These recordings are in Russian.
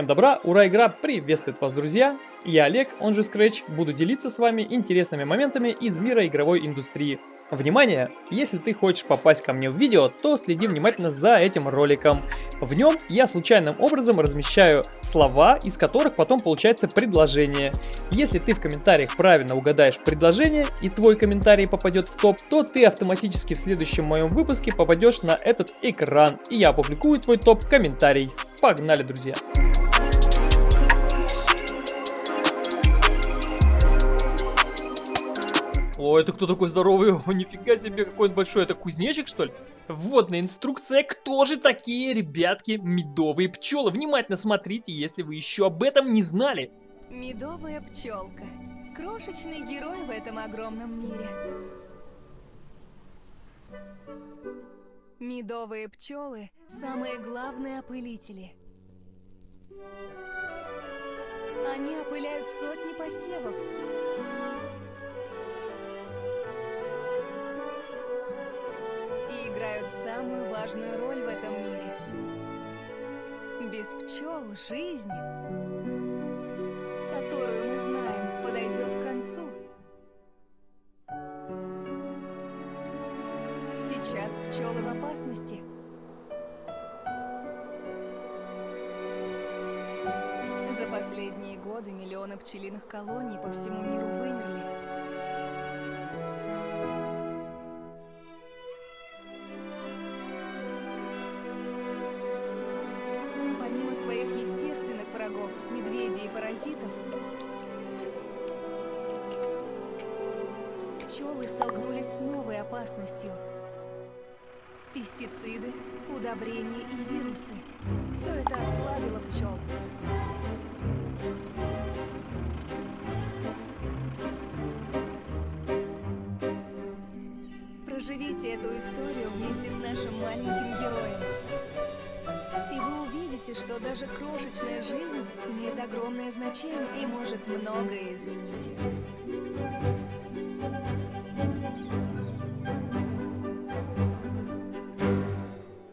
Всем добра, ура, игра приветствует вас, друзья! Я Олег, он же Scratch, буду делиться с вами интересными моментами из мира игровой индустрии. Внимание! Если ты хочешь попасть ко мне в видео, то следи внимательно за этим роликом. В нем я случайным образом размещаю слова, из которых потом получается предложение. Если ты в комментариях правильно угадаешь предложение и твой комментарий попадет в топ, то ты автоматически в следующем моем выпуске попадешь на этот экран, и я опубликую твой топ-комментарий. Погнали, друзья! О, это кто такой здоровый? О, нифига себе, какой он большой. Это кузнечик, что ли? Вводная инструкция. Кто же такие, ребятки, медовые пчелы? Внимательно смотрите, если вы еще об этом не знали. Медовая пчелка. Крошечный герой в этом огромном мире. Медовые пчелы – самые главные опылители. Они опыляют сотни посевов, и играют самую важную роль в этом мире. Без пчел жизнь, которую мы знаем, подойдет к концу. Сейчас пчелы в опасности. За последние годы миллионы пчелиных колоний по всему миру вымерли. Пестициды, удобрения и вирусы. Все это ослабило пчел. Проживите эту историю вместе с нашим маленьким героем увидите, что даже крошечная жизнь имеет огромное значение и может многое изменить.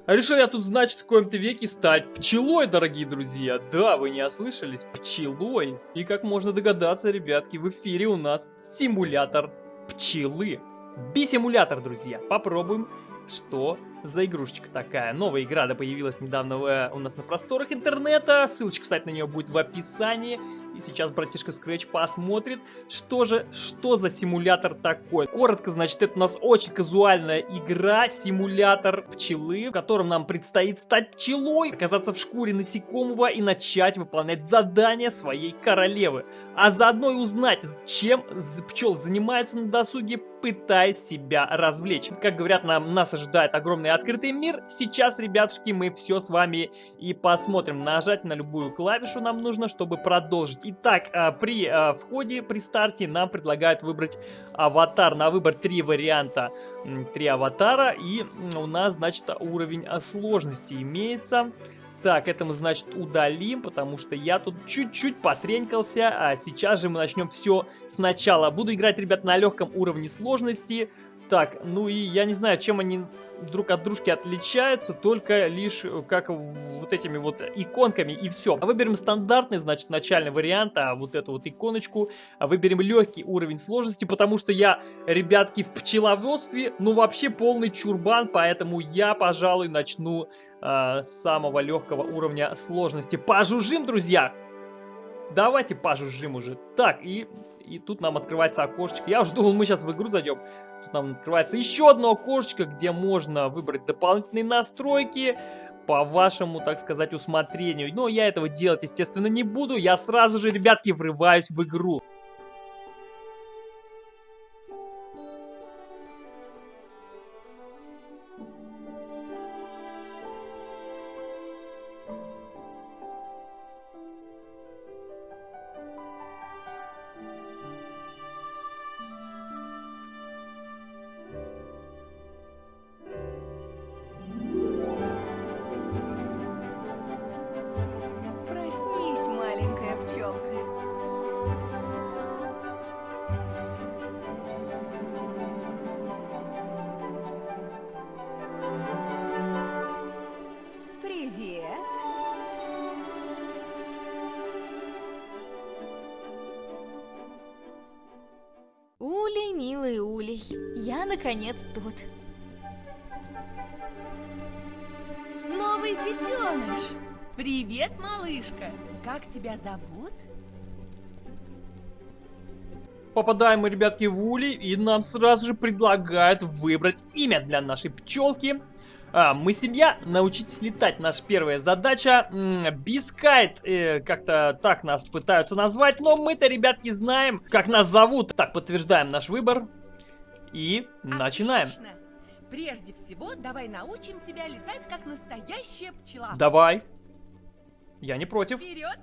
А решил я тут, значит, в каком-то веке стать пчелой, дорогие друзья. Да, вы не ослышались, пчелой. И как можно догадаться, ребятки, в эфире у нас симулятор пчелы. Би-симулятор, друзья. Попробуем, что за игрушечка такая. Новая игра, да, появилась недавно э, у нас на просторах интернета. Ссылочка, кстати, на нее будет в описании. И сейчас братишка Scratch посмотрит, что же, что за симулятор такой. Коротко, значит, это у нас очень казуальная игра, симулятор пчелы, в котором нам предстоит стать пчелой, оказаться в шкуре насекомого и начать выполнять задания своей королевы. А заодно и узнать, чем пчел занимаются на досуге, пытаясь себя развлечь. Как говорят, нам, нас ожидает огромный открытый мир. Сейчас, ребятушки, мы все с вами и посмотрим. Нажать на любую клавишу нам нужно, чтобы продолжить. Итак, а, при а, входе, при старте нам предлагают выбрать аватар. На выбор три варианта, три аватара. И у нас, значит, уровень сложности имеется. Так, это мы, значит, удалим, потому что я тут чуть-чуть потренькался, а сейчас же мы начнем все сначала. Буду играть, ребят, на легком уровне сложности. Так, ну и я не знаю, чем они друг от дружки отличаются, только лишь э, как вот этими вот иконками и все. Выберем стандартный, значит, начальный вариант, а вот эту вот иконочку. А выберем легкий уровень сложности, потому что я, ребятки, в пчеловодстве, ну вообще полный чурбан, поэтому я, пожалуй, начну э, с самого легкого уровня сложности. Пожужжим, друзья! Давайте пожужжим уже. Так, и и тут нам открывается окошечко. Я уже думал, мы сейчас в игру зайдем. Тут нам открывается еще одно окошечко, где можно выбрать дополнительные настройки по вашему, так сказать, усмотрению. Но я этого делать, естественно, не буду. Я сразу же, ребятки, врываюсь в игру. Наконец тут. Новый детеныш! Привет, малышка! Как тебя зовут? Попадаем мы, ребятки, в улей, и нам сразу же предлагают выбрать имя для нашей пчелки. А, мы семья, научитесь летать. Наша первая задача. Бискайт, э, как-то так нас пытаются назвать, но мы-то, ребятки, знаем, как нас зовут. Так, подтверждаем наш выбор. И начинаем. Отлично. Прежде всего, давай научим тебя летать, как настоящая пчела. Давай. Я не против. Вперед!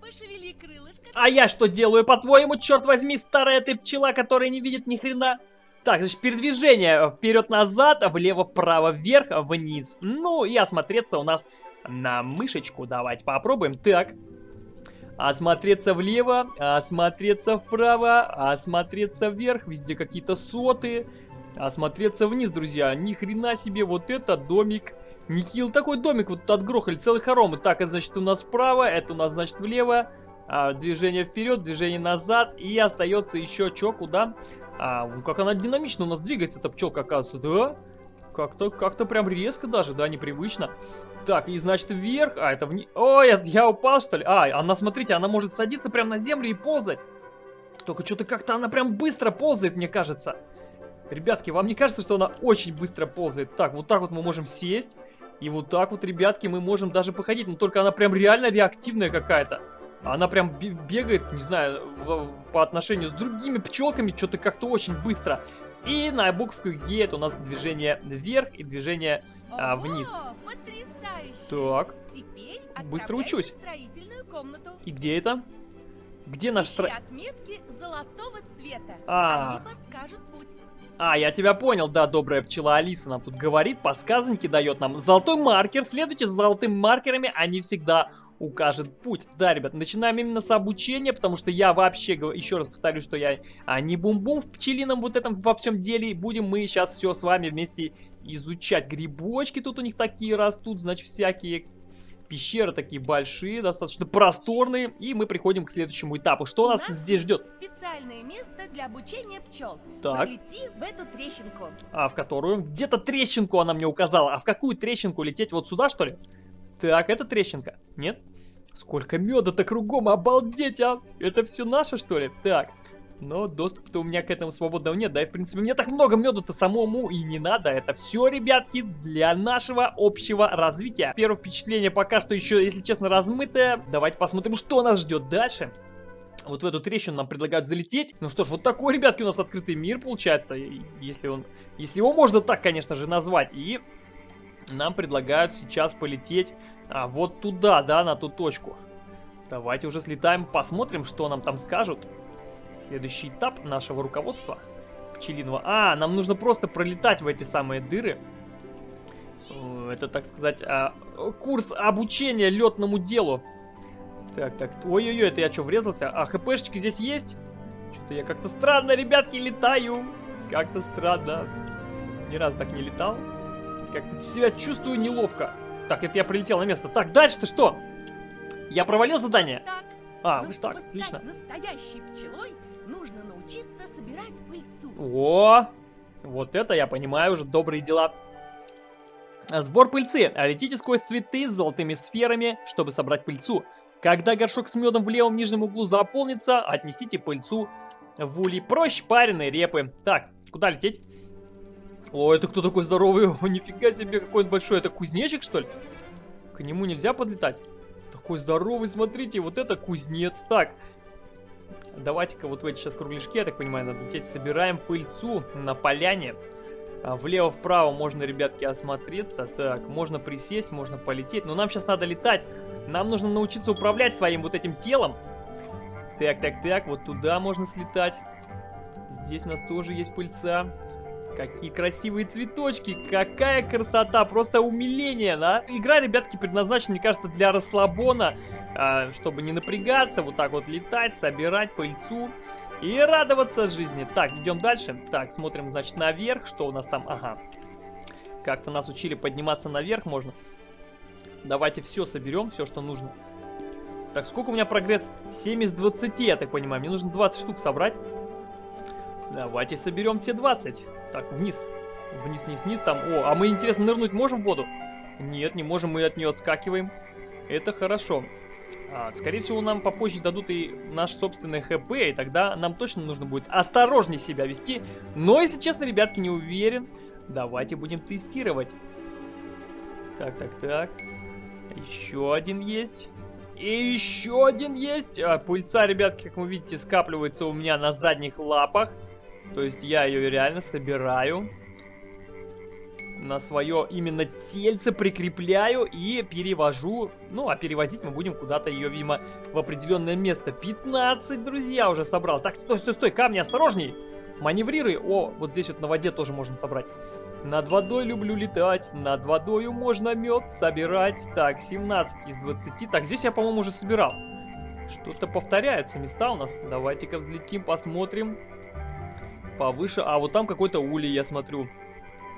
Пошевели крылышками. А я что делаю, по-твоему, черт возьми, старая ты пчела, которая не видит ни хрена? Так, значит, передвижение вперед-назад, влево-вправо, вверх-вниз. Ну, и осмотреться у нас на мышечку. Давайте попробуем. Так. Осмотреться влево, осмотреться вправо, осмотреться вверх. Везде какие-то соты. Осмотреться вниз, друзья. Ни хрена себе, вот это домик. Нехил такой домик вот отгрохали, целый хором. Так, это значит у нас вправо, это у нас значит влево. А, движение вперед, движение назад. И остается еще что, куда? А, ну как она динамично у нас двигается, эта пчелка, оказывается, да? Как-то, как-то прям резко даже, да, непривычно. Так, и значит вверх, а это вниз. Ой, я, упал, что ли? А, она, смотрите, она может садиться прямо на землю и ползать. Только что-то как-то она прям быстро ползает, мне кажется. Ребятки, вам не кажется, что она очень быстро ползает? Так, вот так вот мы можем сесть. И вот так вот, ребятки, мы можем даже походить. Но только она прям реально реактивная какая-то. Она прям бегает, не знаю, в, в, по отношению с другими пчелками, что-то как-то очень быстро. И на букву Г это у нас движение вверх и движение а, вниз. Так. Быстро учусь. И где это? Где наш стро... отметки золотого цвета. А. Они подскажут путь. А, я тебя понял, да, добрая пчела Алиса нам тут говорит, подсказанки дает нам. Золотой маркер, следуйте за золотыми маркерами, они всегда укажут путь. Да, ребят, начинаем именно с обучения, потому что я вообще, еще раз повторю, что я а, не бум-бум в пчелином вот этом во всем деле. Будем мы сейчас все с вами вместе изучать. Грибочки тут у них такие растут, значит, всякие Пещеры такие большие, достаточно просторные. И мы приходим к следующему этапу. Что у нас, нас здесь ждет? Специальное место для обучения пчел. Так. Полети в эту трещинку. А в которую? Где-то трещинку она мне указала. А в какую трещинку лететь? Вот сюда, что ли? Так, это трещинка. Нет? Сколько меда-то кругом, обалдеть, а! Это все наше, что ли? Так, но доступ-то у меня к этому свободного нет, да, и в принципе мне так много меду-то самому и не надо. Это все, ребятки, для нашего общего развития. Первое впечатление пока что еще, если честно, размытое. Давайте посмотрим, что нас ждет дальше. Вот в эту трещину нам предлагают залететь. Ну что ж, вот такой, ребятки, у нас открытый мир получается. Если он, если его можно так, конечно же, назвать. И нам предлагают сейчас полететь а, вот туда, да, на ту точку. Давайте уже слетаем, посмотрим, что нам там скажут. Следующий этап нашего руководства пчелиного. А, нам нужно просто пролетать в эти самые дыры. Это, так сказать, а, курс обучения летному делу. Так, так, ой-ой-ой, это я что, врезался? А хпшечки здесь есть? Что-то я как-то странно, ребятки, летаю. Как-то странно. Ни раз так не летал. Как-то себя чувствую неловко. Так, это я прилетел на место. Так, дальше-то что? Я провалил задание? Так. А, вот так, отлично. настоящей пчелой, собирать пыльцу. О, вот это я понимаю уже добрые дела. Сбор пыльцы. Летите сквозь цветы с золотыми сферами, чтобы собрать пыльцу. Когда горшок с медом в левом нижнем углу заполнится, отнесите пыльцу в улей. Проще пареной репы. Так, куда лететь? О, это кто такой здоровый? О, нифига себе, какой он большой. Это кузнечик, что ли? К нему нельзя подлетать? Такой здоровый, смотрите, вот это кузнец. Так, Давайте-ка вот в эти сейчас кругляшки, я так понимаю, надо лететь. Собираем пыльцу на поляне. А, Влево-вправо можно, ребятки, осмотреться. Так, можно присесть, можно полететь. Но нам сейчас надо летать. Нам нужно научиться управлять своим вот этим телом. Так, так, так, вот туда можно слетать. Здесь у нас тоже есть пыльца. Какие красивые цветочки, какая красота, просто умиление, да? Игра, ребятки, предназначена, мне кажется, для расслабона, э, чтобы не напрягаться, вот так вот летать, собирать пыльцу и радоваться жизни. Так, идем дальше. Так, смотрим, значит, наверх, что у нас там, ага. Как-то нас учили подниматься наверх можно. Давайте все соберем, все, что нужно. Так, сколько у меня прогресс? 7 из 20, я так понимаю. Мне нужно 20 штук собрать. Давайте соберем все 20. Так, вниз. Вниз, вниз, вниз. Там. О, а мы, интересно, нырнуть можем в воду? Нет, не можем, мы от нее отскакиваем. Это хорошо. А, скорее всего, нам попозже дадут и наш собственный ХП, и тогда нам точно нужно будет осторожнее себя вести. Но, если честно, ребятки, не уверен. Давайте будем тестировать. Так, так, так. Еще один есть. И еще один есть. А, пыльца, ребятки, как вы видите, скапливается у меня на задних лапах. То есть я ее реально собираю. На свое именно тельце прикрепляю и перевожу. Ну, а перевозить мы будем куда-то ее, видимо, в определенное место. 15, друзья, уже собрал. Так, стой, стой, стой, камни, осторожней. Маневрируй. О, вот здесь вот на воде тоже можно собрать. Над водой люблю летать, над водою можно мед собирать. Так, 17 из 20. Так, здесь я, по-моему, уже собирал. Что-то повторяются места у нас. Давайте-ка взлетим, посмотрим. Повыше. А, вот там какой-то улей, я смотрю.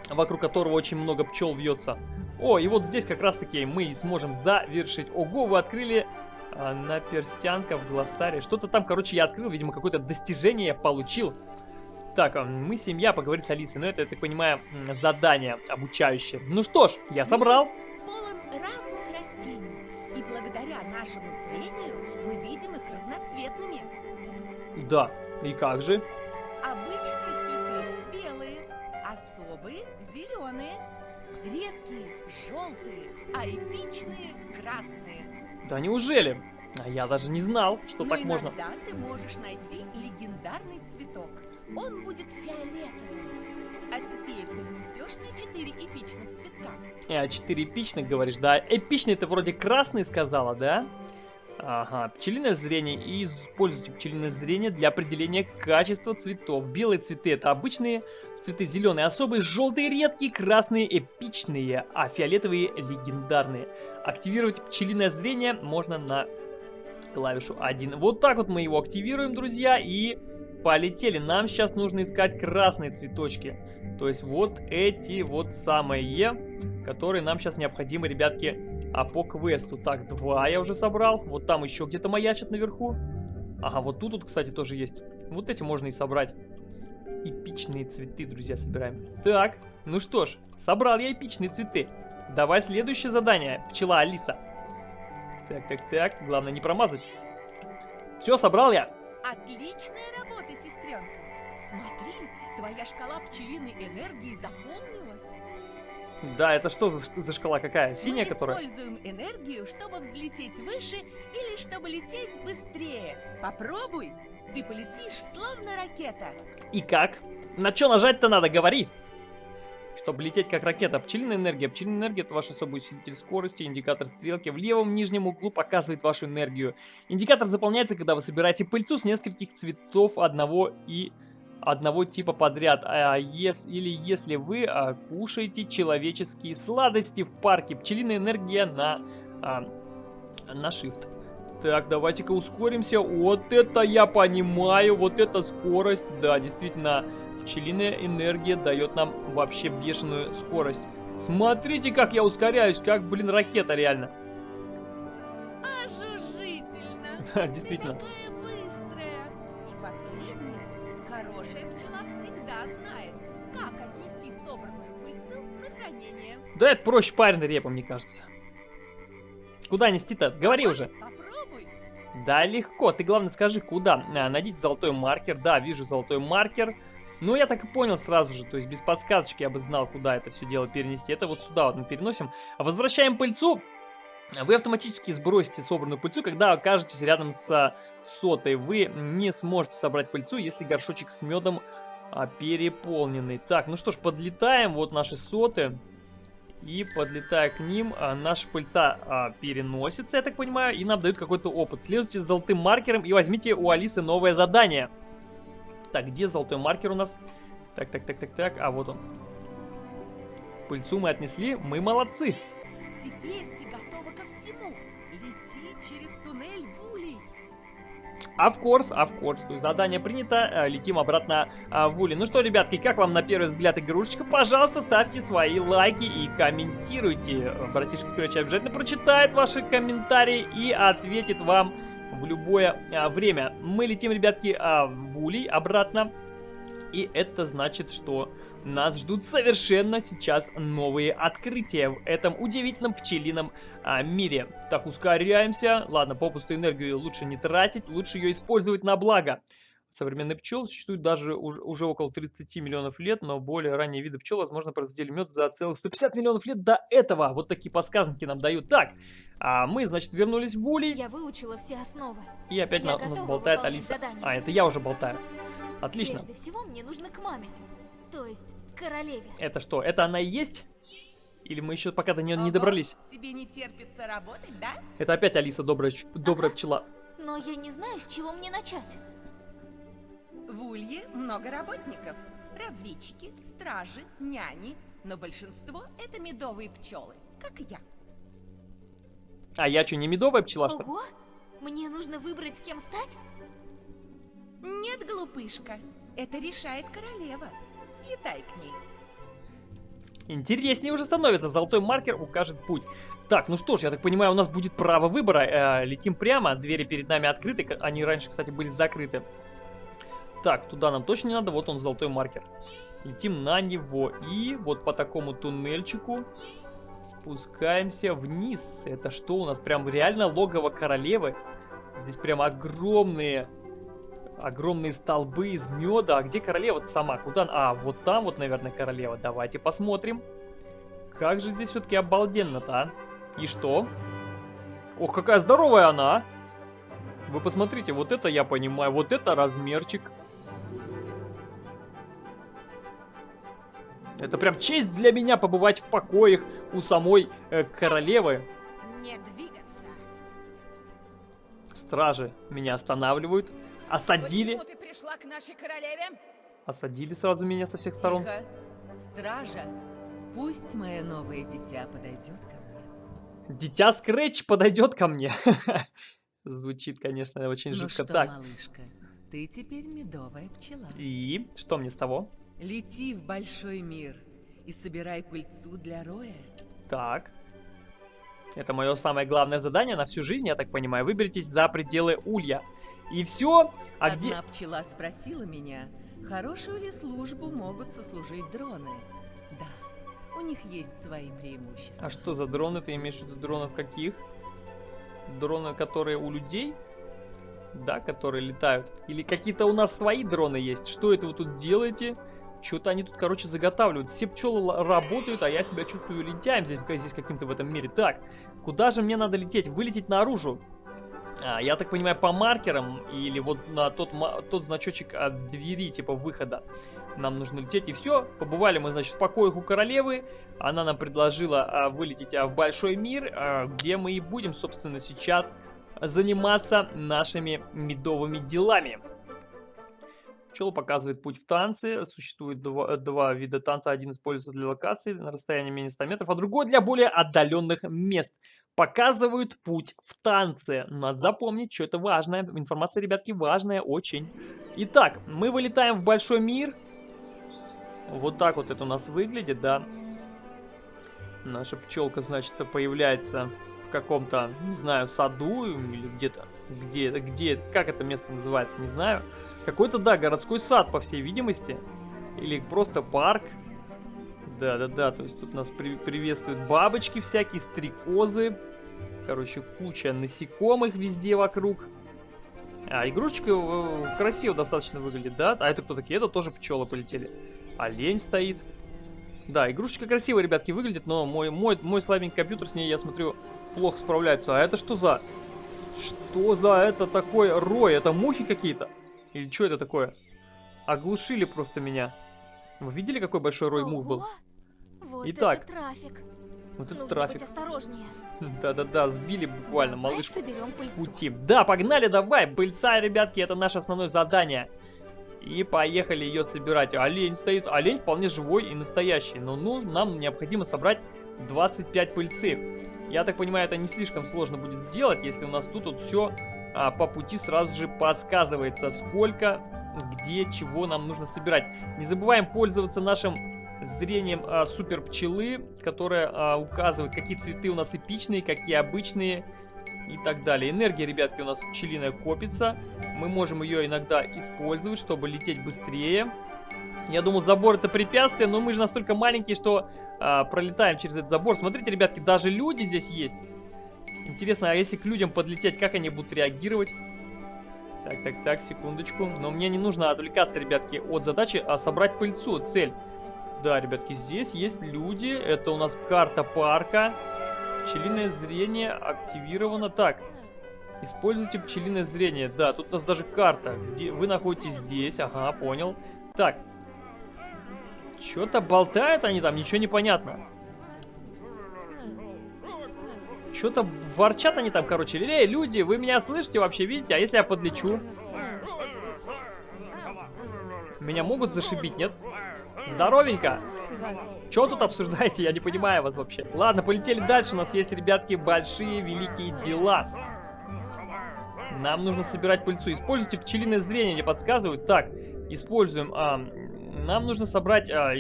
Вокруг которого очень много пчел вьется. О, и вот здесь как раз-таки мы сможем завершить. Ого, вы открыли а, на перстянка в глоссаре. Что-то там, короче, я открыл. Видимо, какое-то достижение я получил. Так, а, мы семья, поговорить с Алисой. Но это, я так понимаю, задание обучающее. Ну что ж, я собрал. Полон разных растений. И благодаря нашему зрению мы видим их разноцветными. Да, и как же? Обычные зеленые, редкие желтые, а эпичные красные. Да неужели? А я даже не знал, что Но так можно. иногда ты можешь найти легендарный цветок. Он будет фиолетовым. А теперь ты несешь мне четыре эпичных цветка. А, 4 эпичных, говоришь, да? Эпичный это вроде красный сказала, да? Ага, пчелиное зрение. И используйте пчелиное зрение для определения качества цветов. Белые цветы это обычные, цветы зеленые особые, желтые редкие, красные эпичные, а фиолетовые легендарные. Активировать пчелиное зрение можно на клавишу 1. Вот так вот мы его активируем, друзья, и полетели. Нам сейчас нужно искать красные цветочки. То есть вот эти вот самые, которые нам сейчас необходимы, ребятки, а по квесту. Так, два я уже собрал. Вот там еще где-то маячат наверху. Ага, вот тут, вот, кстати, тоже есть. Вот эти можно и собрать. Эпичные цветы, друзья, собираем. Так, ну что ж, собрал я эпичные цветы. Давай следующее задание, пчела Алиса. Так, так, так, главное не промазать. Все, собрал я. Отличная работа, сестренка. Смотри, твоя шкала пчелиной энергии заполнилась. Да, это что за, за шкала какая? Синяя, Мы которая? используем энергию, чтобы взлететь выше или чтобы лететь быстрее. Попробуй. Ты полетишь, словно ракета. И как? На что нажать-то надо, говори. Чтобы лететь как ракета. Пчелиная энергия. Пчелиная энергия это ваш особый усилитель скорости. Индикатор стрелки в левом нижнем углу показывает вашу энергию. Индикатор заполняется, когда вы собираете пыльцу с нескольких цветов одного и одного типа подряд. А ес, или если вы а, кушаете человеческие сладости в парке. Пчелиная энергия на, а, на shift. Так, давайте-ка ускоримся. Вот это я понимаю, вот эта скорость. Да, действительно, пчелиная энергия дает нам вообще бешеную скорость. Смотрите, как я ускоряюсь, как, блин, ракета реально. Действительно. Да это проще пареной репы, мне кажется. Куда нести-то? Говори уже. Попробуй. Да, легко. Ты главное скажи, куда. А, найдите золотой маркер. Да, вижу золотой маркер. Ну, я так и понял сразу же. То есть без подсказочки я бы знал, куда это все дело перенести. Это вот сюда вот мы переносим. Возвращаем пыльцу. Вы автоматически сбросите собранную пыльцу, когда окажетесь рядом с сотой. Вы не сможете собрать пыльцу, если горшочек с медом а, переполненный. Так, ну что ж, подлетаем. Вот наши соты. И подлетая к ним, а, наша пыльца а, переносится, я так понимаю, и нам дают какой-то опыт. Следуйте за золотым маркером и возьмите у Алисы новое задание. Так, где золотой маркер у нас? Так, так, так, так, так, а вот он. Пыльцу мы отнесли, мы молодцы. Теперь Of course, of course. То есть задание принято, э, летим обратно а, в Ули. Ну что, ребятки, как вам на первый взгляд игрушечка? Пожалуйста, ставьте свои лайки и комментируйте. Братишка Скретч обязательно прочитает ваши комментарии и ответит вам в любое а, время. Мы летим, ребятки, в Улей обратно. И это значит, что нас ждут совершенно сейчас новые открытия в этом удивительном пчелином а, мире. Так, ускоряемся. Ладно, попусту энергию лучше не тратить, лучше ее использовать на благо. Современные пчелы существуют даже уже, уже около 30 миллионов лет, но более ранние виды пчел, возможно, производили мед за целых 150 миллионов лет до этого. Вот такие подсказки нам дают. Так, а мы, значит, вернулись в Булей. Я выучила все основы. И опять Я на, у нас болтает Алиса. задание. А, это я уже болтаю. Отлично. Прежде всего, мне нужно к маме. То есть, королеве. Это что, это она и есть? Или мы еще пока до нее не Ого, добрались? Тебе не терпится работать, да? Это опять Алиса, добрая, добрая пчела. Но я не знаю, с чего мне начать. В Улье много работников. Разведчики, стражи, няни. Но большинство это медовые пчелы, как я. А я что, не медовая пчела, что ли? Ого! Мне нужно выбрать, кем стать? Нет, глупышка, это решает королева. Слетай к ней. Интереснее уже становится. Золотой маркер укажет путь. Так, ну что ж, я так понимаю, у нас будет право выбора. Э, летим прямо, двери перед нами открыты. Они раньше, кстати, были закрыты. Так, туда нам точно не надо. Вот он, золотой маркер. Летим на него. И вот по такому туннельчику спускаемся вниз. Это что у нас? Прям реально логово королевы. Здесь прям огромные... Огромные столбы из меда. А где королева сама? Куда? А, вот там вот, наверное, королева. Давайте посмотрим. Как же здесь все-таки обалденно-то, а? И что? Ох, какая здоровая она! Вы посмотрите, вот это я понимаю. Вот это размерчик. Это прям честь для меня побывать в покоях у самой э, королевы. Не двигаться. Стражи меня останавливают. Осадили. Почему ты пришла к нашей королеве? Осадили сразу меня со всех сторон. Тихо. Стража, пусть мое новое дитя подойдет ко мне. Дитя Скретч подойдет ко мне. Звучит, конечно, очень ну жутко. что, Так, малышка, ты теперь медовая пчела. и что мне с того? Лети в большой мир и собирай пыльцу для роя. Так. Это мое самое главное задание на всю жизнь, я так понимаю. Выберитесь за пределы улья. И все. А Одна где... пчела спросила меня, хорошую ли службу могут сослужить дроны. Да, у них есть свои преимущества. А что за дроны? Ты имеешь в виду дронов каких? Дроны, которые у людей? Да, которые летают. Или какие-то у нас свои дроны есть? Что это вы тут делаете? Что-то они тут, короче, заготавливают. Все пчелы работают, а я себя чувствую лентяем здесь, здесь каким-то в этом мире. Так, куда же мне надо лететь? Вылететь наружу. А, я так понимаю, по маркерам или вот на тот, тот значочек от двери, типа выхода. Нам нужно лететь, и все. Побывали мы, значит, в покоях у королевы. Она нам предложила а, вылететь а, в большой мир, а, где мы и будем, собственно, сейчас заниматься нашими медовыми делами. Пчела показывает путь в танце. Существует два, два вида танца. Один используется для локации на расстоянии менее 100 метров, а другой для более отдаленных мест. Показывают путь в танце. Надо запомнить, что это важная информация, ребятки, важная очень. Итак, мы вылетаем в большой мир. Вот так вот это у нас выглядит, да. Наша пчелка, значит, появляется в каком-то, не знаю, саду или где-то. Где, где, как это место называется, не знаю. Какой-то, да, городской сад, по всей видимости. Или просто парк. Да-да-да, то есть тут нас при- приветствуют бабочки всякие, стрекозы. Короче, куча насекомых везде вокруг. А, игрушечка э, красиво достаточно выглядит, да? А это кто такие? Это тоже пчелы полетели. Олень стоит. Да, игрушечка красиво, ребятки, выглядит, но мой, мой, мой слабенький компьютер с ней, я смотрю, плохо справляется. А это что за... Что за это такое рой? Это мухи какие-то? Или что это такое? Оглушили просто меня. Вы видели, какой большой рой мух был? Вот Итак, трафик. Вот это трафик. осторожнее. Да-да-да, сбили буквально Давай малышку с пути. Да, погнали, давай, пыльца, ребятки, это наше основное задание. И поехали ее собирать. Олень стоит, олень вполне живой и настоящий. Но ну, нам необходимо собрать 25 пыльцы. Я так понимаю, это не слишком сложно будет сделать, если у нас тут вот все по пути сразу же подсказывается, сколько, где, чего нам нужно собирать. Не забываем пользоваться нашим зрением а, супер пчелы, которая а, указывает, какие цветы у нас эпичные, какие обычные и так далее. Энергия, ребятки, у нас пчелиная копится. Мы можем ее иногда использовать, чтобы лететь быстрее. Я думал, забор это препятствие, но мы же настолько маленькие, что а, пролетаем через этот забор. Смотрите, ребятки, даже люди здесь есть. Интересно, а если к людям подлететь, как они будут реагировать? Так, так, так, секундочку. Но мне не нужно отвлекаться, ребятки, от задачи, а собрать пыльцу, цель. Да, ребятки, здесь есть люди. Это у нас карта парка. Пчелиное зрение активировано. Так, используйте пчелиное зрение. Да, тут у нас даже карта. Где вы находитесь здесь. Ага, понял. Так. Что-то болтают они там, ничего не понятно. Что-то ворчат они там, короче. Эй, люди, вы меня слышите вообще, видите? А если я подлечу? Меня могут зашибить, нет? Здоровенько! Чего тут обсуждаете? Я не понимаю вас вообще. Ладно, полетели дальше. У нас есть, ребятки, большие, великие дела. Нам нужно собирать пыльцу. Используйте пчелиное зрение, мне подсказывают. Так, используем. А, нам нужно собрать... А,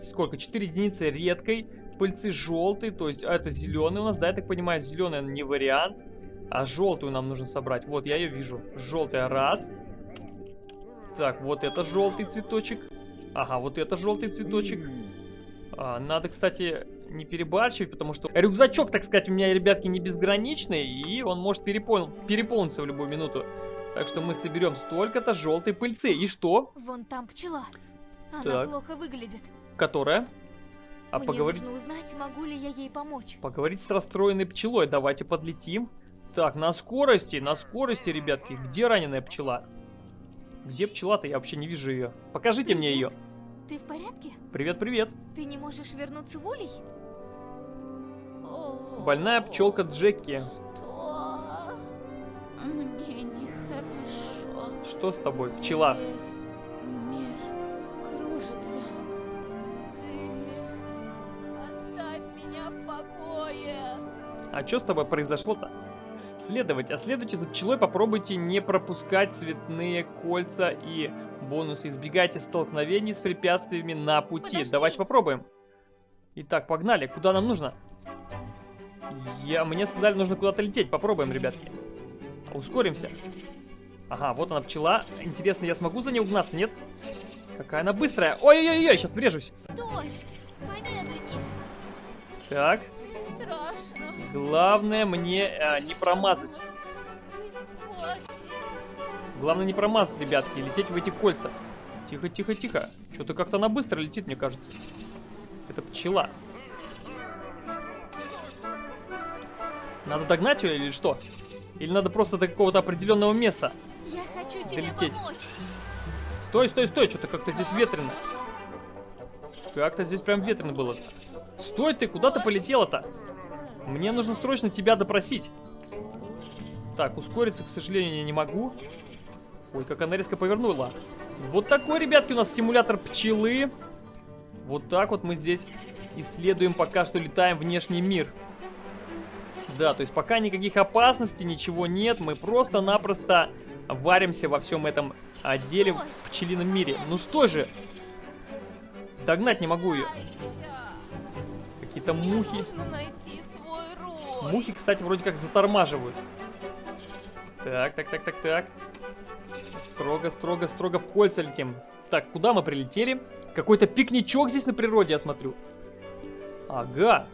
сколько? 4 единицы редкой пыльцы желтой, то есть это зеленый у нас, да, я так понимаю, зеленый не вариант, а желтую нам нужно собрать. Вот, я ее вижу. Желтая раз. Так, вот это желтый цветочек. Ага, вот это желтый цветочек. А, надо, кстати, не перебарщивать, потому что рюкзачок, так сказать, у меня, ребятки, не безграничный, и он может перепол... переполниться в любую минуту. Так что мы соберем столько-то желтой пыльцы. И что? Вон там пчела. Она Так. плохо выглядит. Которая? А Мне поговорить... нужно узнать, могу ли я ей помочь. Поговорить с расстроенной пчелой. Давайте подлетим. Так, на скорости, на скорости, ребятки. Где раненая пчела? Где пчела-то? Я вообще не вижу ее. Покажите мне ее. Ты в порядке? Привет, привет. Ты не можешь вернуться в улей? Больная пчелка Джеки. Что? Мне нехорошо. Что с тобой, пчела? Весь А что с тобой произошло-то? Следовать. А следуйте за пчелой, попробуйте не пропускать цветные кольца и бонусы. Избегайте столкновений с препятствиями на пути. Подожди. Давайте попробуем. Итак, погнали. Куда нам нужно? Я, мне сказали, нужно куда-то лететь. Попробуем, ребятки. Ускоримся. Ага, вот она пчела. Интересно, я смогу за ней угнаться, нет? Какая она быстрая. Ой-ой-ой, сейчас врежусь. Стой! Помедленнее. Так, Страшно. Главное мне э, не промазать. Главное не промазать, ребятки, и лететь в эти кольца. Тихо, тихо, тихо. Что-то как-то она быстро летит, мне кажется. Это пчела. Надо догнать ее или что? Или надо просто до какого-то определенного места? Я хочу Долететь. помочь. Стой, стой, стой, что-то как-то здесь ветрено. Как-то здесь прям ветрено было. Стой ты, куда ты полетела-то? Мне нужно срочно тебя допросить. Так, ускориться, к сожалению, я не могу. Ой, как она резко повернула. Вот такой, ребятки, у нас симулятор пчелы. Вот так вот мы здесь исследуем, пока что летаем внешний мир. Да, то есть пока никаких опасностей, ничего нет. Мы просто-напросто варимся во всем этом отделе в пчелином мире. Ну стой же! Догнать не могу ее. Какие-то мухи. Мухи, кстати, вроде как затормаживают. Так, так, так, так, так. Строго, строго, строго в кольца летим. Так, куда мы прилетели? Какой-то пикничок здесь на природе, я смотрю. Ага.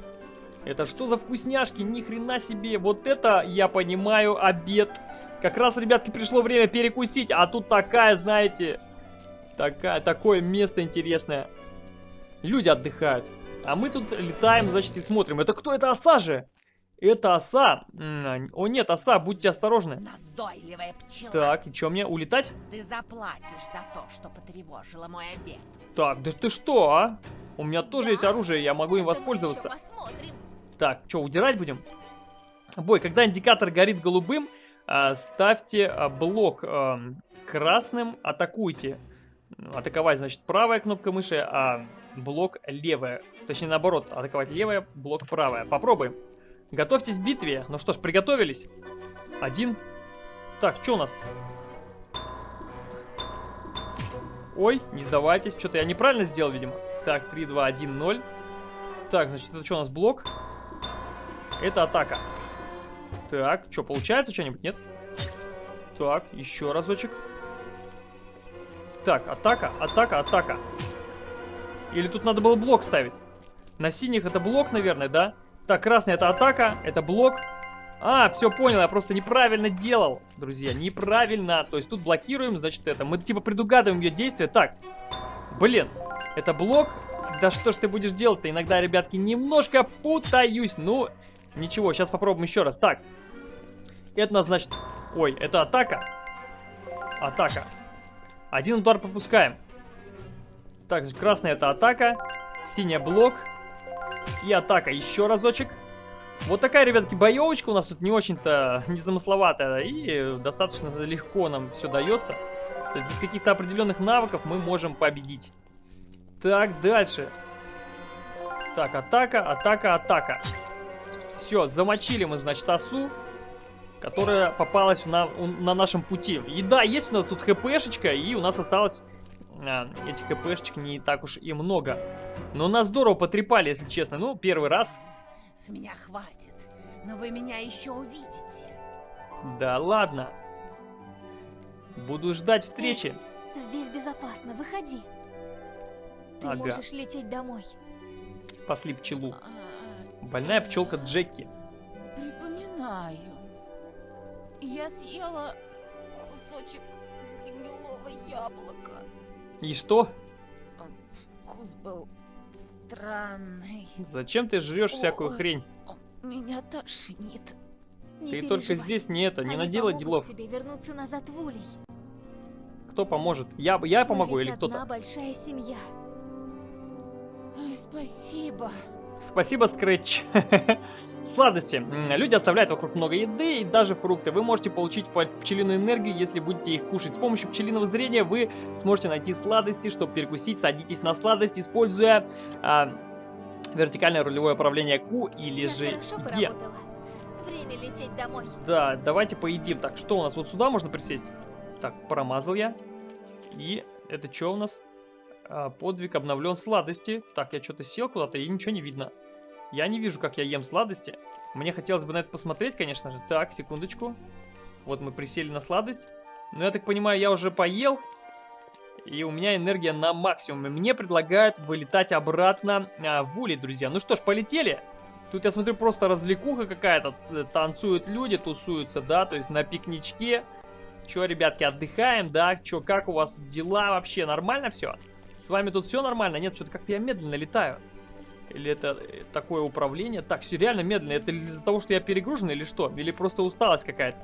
Это что за вкусняшки? Ни хрена себе. Вот это, я понимаю, обед. Как раз, ребятки, пришло время перекусить. А тут такая, знаете, такая, такое место интересное. Люди отдыхают. А мы тут летаем, значит, и смотрим. Это кто? Это оса же? Это оса. О нет, оса, будьте осторожны. Назойливая пчела. Так, и что мне, улетать? Ты заплатишь за то, что потревожила мой обед. Так, да ты что, а? У меня тоже есть оружие, я могу им воспользоваться. Так, что, удирать будем? Бой, когда индикатор горит голубым, а, ставьте а, блок а, красным, атакуйте. Атаковать, значит, правая кнопка мыши, а блок левая. Точнее, наоборот, атаковать левая, блок правая. Попробуем. Готовьтесь к битве. Ну что ж, приготовились. Один. Так, что у нас? Ой, не сдавайтесь. Что-то я неправильно сделал, видимо. Так, 3, 2, 1, 0. Так, значит, это что у нас блок? Это атака. Так, что, получается что-нибудь, нет? Так, еще разочек. Так, атака, атака, атака. Или тут надо было блок ставить? На синих это блок, наверное, да? Так, красный это атака, это блок. А, все понял, я просто неправильно делал, друзья, неправильно. То есть тут блокируем, значит, это. Мы типа предугадываем ее действия. Так, блин, это блок. Да что ж ты будешь делать-то? Иногда, ребятки, немножко путаюсь. Ну, ничего, сейчас попробуем еще раз. Так, это у нас, значит... Ой, это атака. Атака. Один удар пропускаем. Так, красный это атака. Синий блок. И атака. Еще разочек. Вот такая, ребятки, боевочка у нас тут не очень-то незамысловатая. И достаточно легко нам все дается. То есть без каких-то определенных навыков мы можем победить. Так, дальше. Так, атака, атака, атака. Все, замочили мы, значит, осу которая попалась на, на нашем пути. И да, есть у нас тут хпшечка, и у нас осталось а, этих хпшечек не так уж и много. Но нас здорово потрепали, если честно. Ну, первый раз. С меня хватит, но вы меня еще увидите. Да ладно. Буду ждать встречи. Здесь безопасно, выходи. Ты Ага. можешь лететь домой. Спасли пчелу. А, Больная пчелка Джеки. Припоминаю. Я съела кусочек гнилого яблока. И что? Вкус был странный. Зачем ты жрешь всякую хрень? Меня тошнит. Не Ты только переживай. здесь не это, не Они надела делов. тебе вернуться назад в Улей. Кто поможет? Я, я помогу или кто-то? большая семья. Ой, спасибо. Спасибо, Скретч. Сладости. Люди оставляют вокруг много еды и даже фрукты. Вы можете получить по- пчелиную энергию, если будете их кушать. С помощью пчелиного зрения вы сможете найти сладости, чтобы перекусить. Садитесь на сладость, используя а, вертикальное рулевое управление Q или же Е. Время лететь домой. Да, давайте поедим. Так, что у нас? Вот сюда можно присесть? Так, промазал я. И это что у нас? А, подвиг обновлен сладости. Так, я что-то сел куда-то и ничего не видно. Я не вижу, как я ем сладости. Мне хотелось бы на это посмотреть, конечно же. Так, секундочку. Вот мы присели на сладость. Но я так понимаю, я уже поел. И у меня энергия на максимуме. Мне предлагают вылетать обратно а, в улей, друзья. Ну что ж, полетели. Тут я смотрю просто развлекуха какая-то. Танцуют люди, тусуются, да, то есть на пикничке. Че, ребятки, отдыхаем, да? Че, как у вас тут дела вообще? Нормально все? С вами тут все нормально? Нет, что-то как-то я медленно летаю. Или это э, такое управление? Так, все реально медленно. Это из-за того, что я перегружен или что? Или просто усталость какая-то?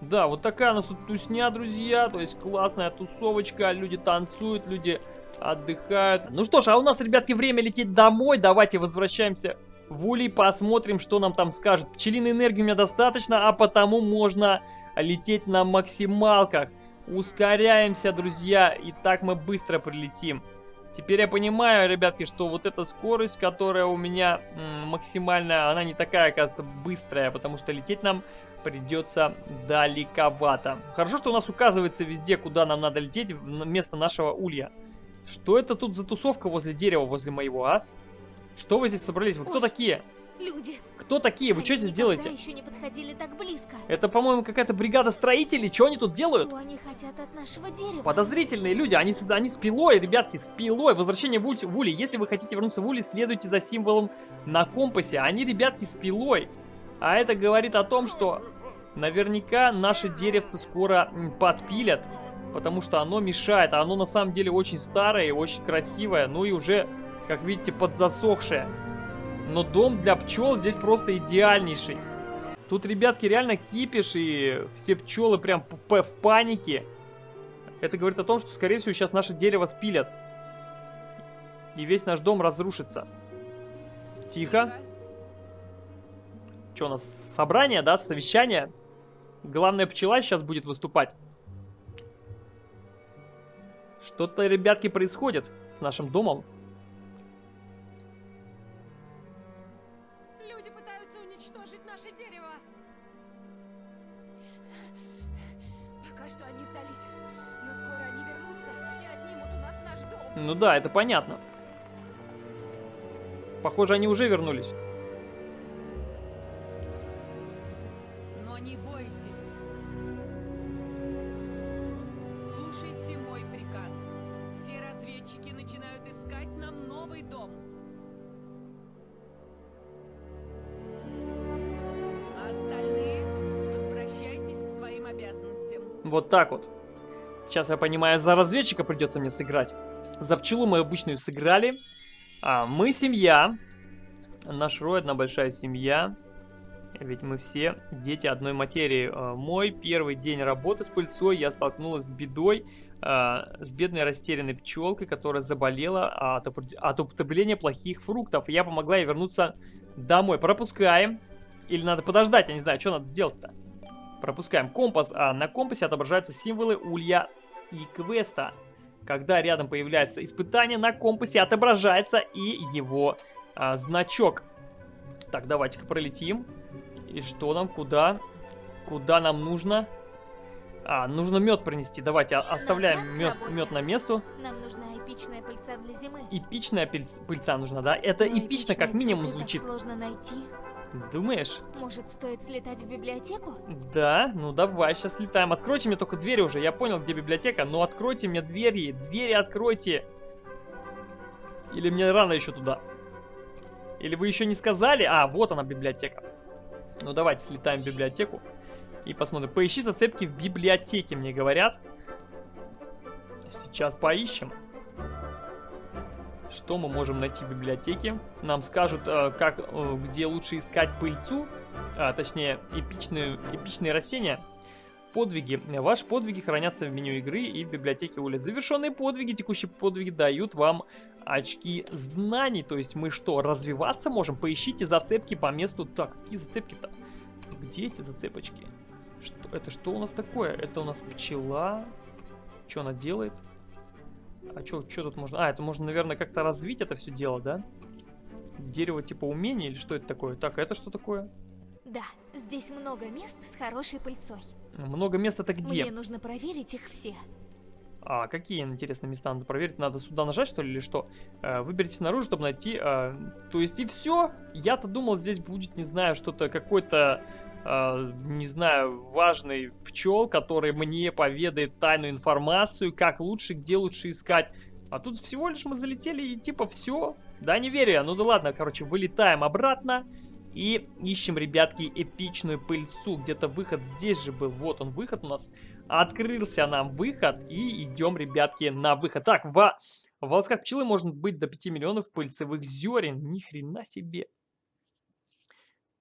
Да, вот такая у нас тут тусня, друзья. То есть классная тусовочка. Люди танцуют, люди отдыхают. Ну что ж, а у нас, ребятки, время лететь домой. Давайте возвращаемся в улей, посмотрим, что нам там скажут. Пчелиной энергии у меня достаточно, а потому можно лететь на максималках. Ускоряемся, друзья, и так мы быстро прилетим. Теперь я понимаю, ребятки, что вот эта скорость, которая у меня максимальная, она не такая, оказывается, быстрая, потому что лететь нам придется далековато. Хорошо, что у нас указывается везде, куда нам надо лететь, вместо нашего улья. Что это тут за тусовка возле дерева, возле моего, а? Что вы здесь собрались? Вы кто такие? Люди, Кто такие? Вы они что здесь делаете? еще не подходили так близко. Это, по-моему, какая-то бригада строителей. Что они тут делают? Что они хотят от нашего дерева? Подозрительные люди, они, с- они с пилой, ребятки, с пилой. Возвращение в, уль- в Ули. Если вы хотите вернуться в Ули, следуйте за символом на компасе. Они, ребятки, с пилой. А это говорит о том, что наверняка наше деревце скоро подпилят. Потому что оно мешает. А оно на самом деле очень старое и очень красивое. Ну и уже, как видите, подзасохшее. Но дом для пчел здесь просто идеальнейший. Тут, ребятки, реально кипиш, и все пчелы прям в панике. Это говорит о том, что, скорее всего, сейчас наше дерево спилят. И весь наш дом разрушится. Тихо. Что у нас, собрание, да, совещание? Главная пчела сейчас будет выступать. Что-то, ребятки, происходит с нашим домом. Ну да, это понятно. Похоже, они уже вернулись. Но не бойтесь. Слушайте мой приказ. начинают искать нам новый дом. А остальные возвращайтесь к своим обязанностям. Вот так вот. Сейчас, я понимаю, за разведчика придется мне сыграть. За пчелу мы обычную сыграли. А, мы семья. Наш рой одна большая семья. Ведь мы все дети одной материи. А, мой первый день работы с пыльцой я столкнулась с бедой. а, с бедной растерянной пчелкой, которая заболела от, употребления плохих фруктов. Я помогла ей вернуться домой. Пропускаем. Или надо подождать, я не знаю, что надо сделать-то. Пропускаем компас, а на компасе отображаются символы улья и квеста. Когда рядом появляется испытание, на компасе отображается и его а, значок. Так, давайте-ка пролетим. И что нам, куда? Куда нам нужно? А, нужно мед принести. Давайте оставляем мед, мед на месту. Нам нужна эпичная пыльца для зимы. Эпичная пыльц- пыльца нужна, да? Это Но эпично, как минимум звучит. сложно найти. Думаешь? Может, стоит слетать в библиотеку? Да, ну давай, сейчас летаем. Откройте мне только двери уже. Я понял, где библиотека, но откройте мне двери. Двери откройте. Или мне рано еще туда? Или вы еще не сказали? А, вот она библиотека. Ну давайте слетаем в библиотеку и посмотрим. Поищи зацепки в библиотеке, мне говорят. Сейчас поищем. Что мы можем найти в библиотеке? Нам скажут, э, как, э, где лучше искать пыльцу, а, точнее, эпичные, эпичные растения. Подвиги. Ваши подвиги хранятся в меню игры и в библиотеке Ули. Завершенные подвиги, текущие подвиги дают вам очки знаний. То есть мы что, развиваться можем? Поищите зацепки по месту. Так, какие зацепки-то? Где эти зацепочки? Что, это что у нас такое? Это у нас пчела. Что она делает? А что тут можно? А, это можно, наверное, как-то развить это все дело, да? Дерево типа умения или что это такое? Так, а это что такое? Да, здесь много мест с хорошей пыльцой. Много мест это где? Мне нужно проверить их все. А какие интересные места надо проверить? Надо сюда нажать, что ли, или что? Э, выберите снаружи, чтобы найти... э, то есть и все? Я-то думал, здесь будет, не знаю, что-то, какой-то, э, не знаю, важный пчел, который мне поведает тайную информацию, как лучше, где лучше искать. А тут всего лишь мы залетели и типа все. Да, не верю я. Ну да ладно, короче, вылетаем обратно. И ищем, ребятки, эпичную пыльцу. Где-то выход здесь же был. Вот он, выход у нас. Открылся нам выход. И идем, ребятки, на выход. Так, в, в волосках пчелы может быть до 5 миллионов пыльцевых зерен. Ни хрена себе.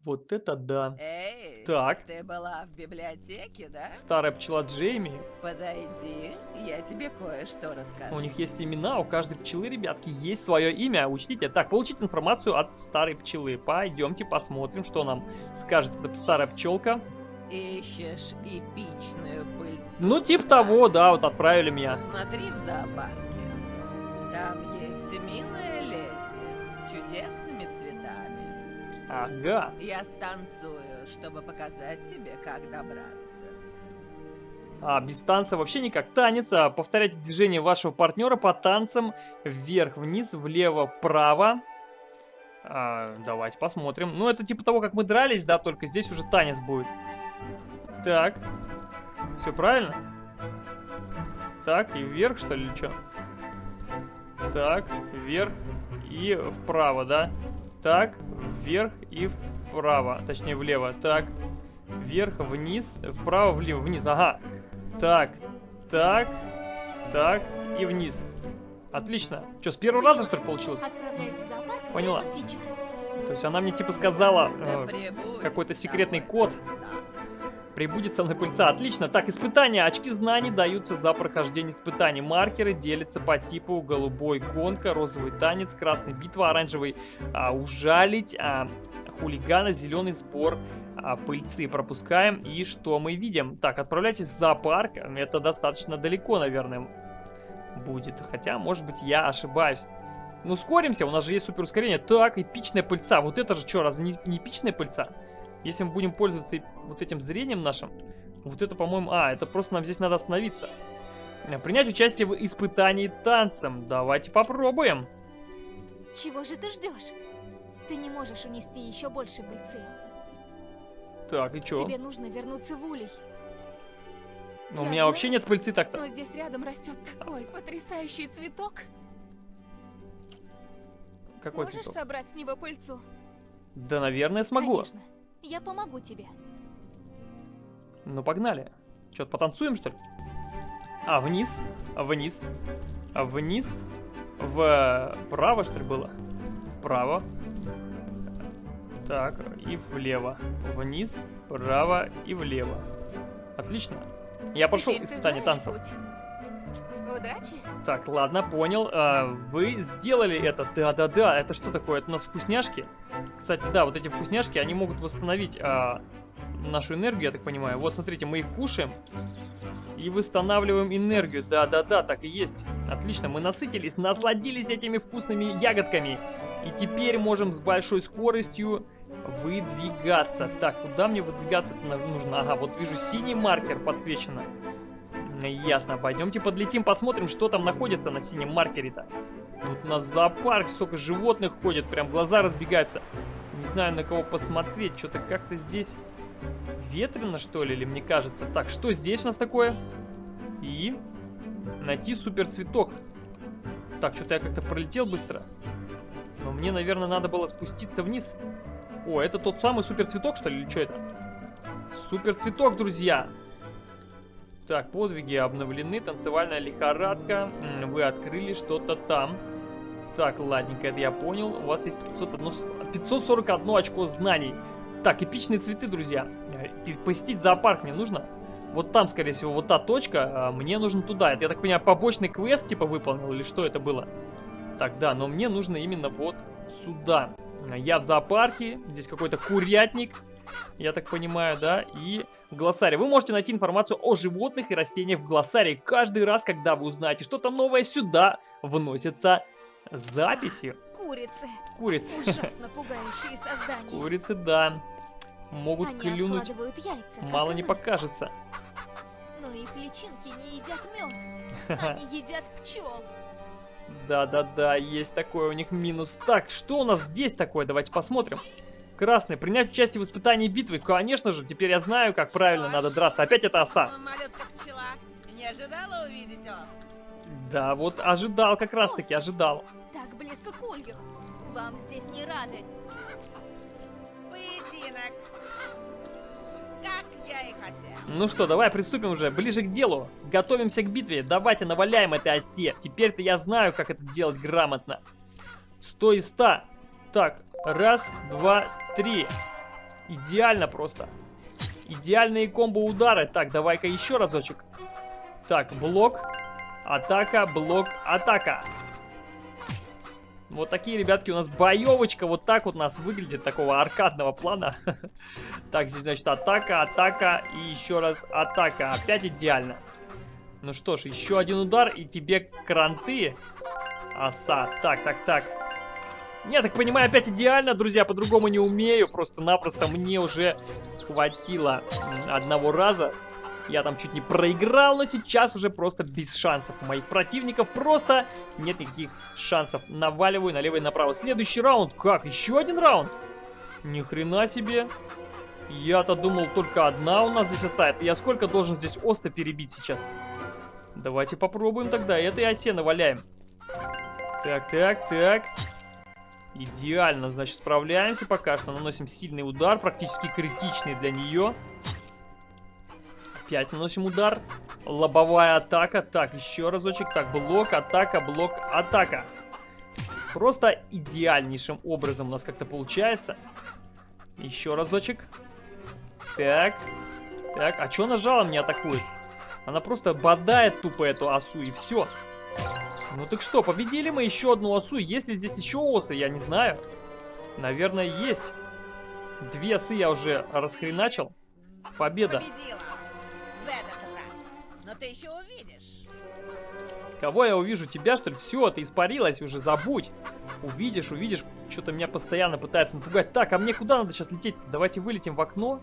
Вот это да. Эй, Так. ты была в библиотеке, да? Старая пчела Джейми. Подойди, я тебе кое-что расскажу. У них есть имена, у каждой пчелы, ребятки, есть свое имя. Учтите. Так, получить информацию от старой пчелы. Пойдемте посмотрим, что нам скажет эта старая пчелка. Ищешь эпичную пыльцу. Ну, типа того, да, вот отправили меня. Посмотри в зоопарке. Там есть милая леди с цветами. Ага. Я станцую, чтобы показать тебе, как добраться. А без танца вообще никак. Танец. а, Повторяйте движение вашего партнера по танцам вверх, вниз, влево, вправо. А, давайте посмотрим. Ну, это типа того, как мы дрались, да, только здесь уже танец будет. Так. Все правильно? Так, и вверх, что ли, или что? Так, вверх и вправо, да? Так, вверх и вправо. Точнее, влево. Так, вверх, вниз, вправо, влево, вниз. Ага. Так, так, так и вниз. Отлично. Что, с первого раза, что ли, получилось? Зоопарк Поняла. То есть она мне типа сказала э, какой-то секретный код. Прибудет со мной пыльца. Отлично. Так, испытания. Очки знаний даются за прохождение испытаний. Маркеры делятся по типу голубой гонка, розовый танец, красный битва, оранжевый а, ужалить, а, хулигана, зеленый сбор а, пыльцы. Пропускаем. И что мы видим? Так, отправляйтесь в зоопарк. Это достаточно далеко, наверное, будет. Хотя, может быть, я ошибаюсь. Ну, ускоримся, у нас же есть супер ускорение. Так, эпичная пыльца. Вот это же что, разве не, не эпичная пыльца? Если мы будем пользоваться вот этим зрением нашим, вот это, по-моему... А, это просто нам здесь надо остановиться. Э, Принять участие в испытании танцем. Давайте попробуем. Чего же ты ждешь? Ты не можешь унести еще больше пыльцы. Так, и чё? Тебе нужно вернуться в улей. Ну, у меня вообще знаю. нет пыльцы так-то. Но здесь рядом растет такой потрясающий цветок. Какой Можешь цветок? собрать с него пыльцу? Да, наверное, смогу. Конечно. Я помогу тебе. Ну, погнали. Что-то потанцуем, что ли? А, вниз, вниз, вниз, вправо, что ли, было? Вправо. Так, и влево. Вниз, вправо и влево. Отлично. Я прошел испытание танцем. путь. Удачи. Так, ладно, понял. А, вы сделали это. Да-да-да, это что такое? Это у нас вкусняшки. Кстати, да, вот эти вкусняшки, они могут восстановить а, нашу энергию, я так понимаю. Вот, смотрите, мы их кушаем и восстанавливаем энергию. Да-да-да, так и есть. Отлично, мы насытились, насладились этими вкусными ягодками. И теперь можем с большой скоростью выдвигаться. Так, куда мне выдвигаться-то нужно? Ага, вот вижу синий маркер подсвечено. Ясно, пойдемте подлетим, посмотрим, что там находится на синем маркере-то. Тут у нас зоопарк, столько животных ходит, прям глаза разбегаются. Не знаю, на кого посмотреть, что-то как-то здесь ветрено, что ли, или мне кажется. Так, что здесь у нас такое? И найти супер цветок. Так, что-то я как-то пролетел быстро. Но мне, наверное, надо было спуститься вниз. О, это тот самый супер цветок, что ли, или что это? Супер цветок, друзья! Так, подвиги обновлены, танцевальная лихорадка. Вы открыли что-то там. Так, ладненько, это я понял. У вас есть 501, с- 541 очко знаний. Так, эпичные цветы, друзья. Э, Посетить зоопарк мне нужно. Вот там, скорее всего, вот та точка. а Мне нужно туда. Это, я так понимаю, побочный квест типа выполнил или что это было? Так, да, но мне нужно именно вот сюда. Я в зоопарке. Здесь какой-то курятник. Я так понимаю, да? И глоссарий. Вы можете найти информацию о животных и растениях в глоссарии. Каждый раз, когда вы узнаете что-то новое, сюда вносятся записи. Курицы. Курицы. Ужасно пугающие создания. Курицы, да. Могут Они клюнуть. яйца. Мало не мы. покажется. Но их личинки не едят мед. Они едят пчел. Да-да-да, есть такой у них минус. Так, что у нас здесь такое? Давайте посмотрим. Красный. Принять участие в испытании битвы. Конечно же, теперь я знаю, как правильно надо драться. Опять это оса. Малютка пчела. Не ожидала увидеть ос? Да, вот ожидал как раз-таки, ожидал. Так близко к улью. Вам здесь не рады. Поединок. Как я и хотел. Ну что, давай приступим уже ближе к делу. Готовимся к битве. Давайте наваляем этой осе. Теперь-то я знаю, как это делать грамотно. 100 из 100. Так, раз, два, три. Идеально просто. Идеальные комбо-удары. Так, давай-ка еще разочек. Так, блок, атака, блок, атака. Вот такие, ребятки, у нас боевочка. Вот так вот у нас выглядит, такого аркадного плана. Так, здесь, значит, атака, атака и еще раз атака. Опять идеально. Ну что ж, еще один удар и тебе кранты. Оса. Так, так, так. Я так понимаю, опять идеально, друзья, по-другому не умею. Просто-напросто мне уже хватило одного раза. Я там чуть не проиграл, но сейчас уже просто без шансов. Моих противников просто нет никаких шансов. Наваливаю налево и направо. Следующий раунд. Как? Еще один раунд? Ни хрена себе. Я-то думал, только одна у нас здесь оса. Это я сколько должен здесь оста перебить сейчас? Давайте попробуем тогда. Этой осе наваляем. Так, так, так. Идеально, значит, справляемся пока что. Наносим сильный удар, практически критичный для нее. Опять наносим удар. Лобовая атака. Так, еще разочек. Так, блок, атака, блок, атака. Просто идеальнейшим образом у нас как-то получается. Еще разочек. Так. Так, а что нажала мне атакует? Она просто бодает тупо эту осу и все. Ну так что, победили мы еще одну осу. Есть ли здесь еще осы, я не знаю. Наверное, есть. Две осы я уже расхреначил. Победа. Победила. В этот раз. Но ты еще увидишь. Кого я увижу? Тебя, что ли? Все, ты испарилась уже, забудь. Увидишь, увидишь. Что-то меня постоянно пытается напугать. Так, а мне куда надо сейчас лететь? Давайте вылетим в окно.